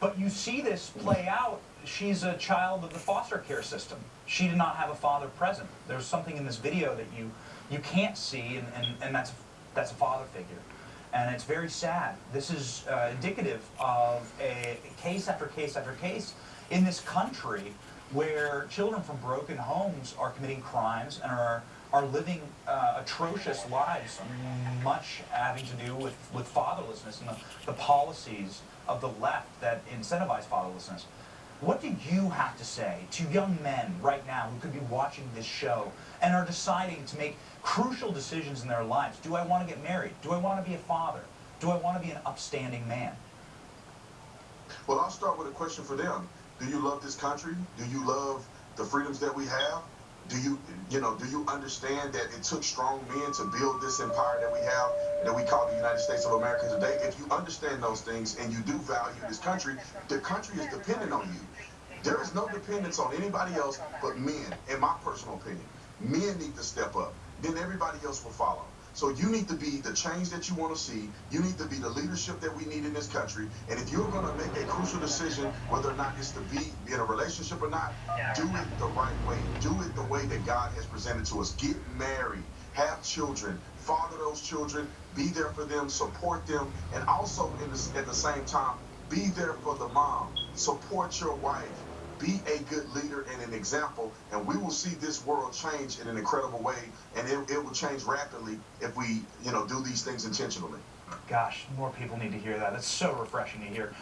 But you see this play out. She's a child of the foster care system. She did not have a father present. There's something in this video that you you can't see, and, and, and that's that's a father figure. And it's very sad. This is uh, indicative of a case after case after case in this country where children from broken homes are committing crimes and are are living uh, atrocious lives, much having to do with, with fatherlessness and the, the policies of the left that incentivize fatherlessness. What do you have to say to young men right now who could be watching this show and are deciding to make crucial decisions in their lives? Do I want to get married? Do I want to be a father? Do I want to be an upstanding man? Well, I'll start with a question for them. Do you love this country? Do you love the freedoms that we have? Do you, you know, do you understand that it took strong men to build this empire that we have, that we call the United States of America today? If you understand those things and you do value this country, the country is dependent on you. There is no dependence on anybody else but men, in my personal opinion. Men need to step up. Then everybody else will follow. So you need to be the change that you want to see. You need to be the leadership that we need in this country. And if you're going to make a crucial decision, whether or not it's to be in a relationship or not, do it the right way. Do it the way that God has presented to us. Get married, have children, father those children, be there for them, support them, and also in the, at the same time, be there for the mom. Support your wife be a good leader and an example, and we will see this world change in an incredible way, and it, it will change rapidly if we, you know, do these things intentionally. Gosh, more people need to hear that. That's so refreshing to hear.